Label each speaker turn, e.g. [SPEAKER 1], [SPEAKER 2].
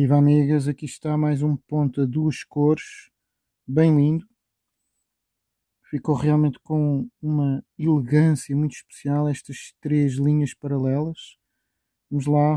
[SPEAKER 1] Viva amigas, aqui está mais um ponto a duas cores, bem lindo. Ficou realmente com uma elegância muito especial estas três linhas paralelas. Vamos lá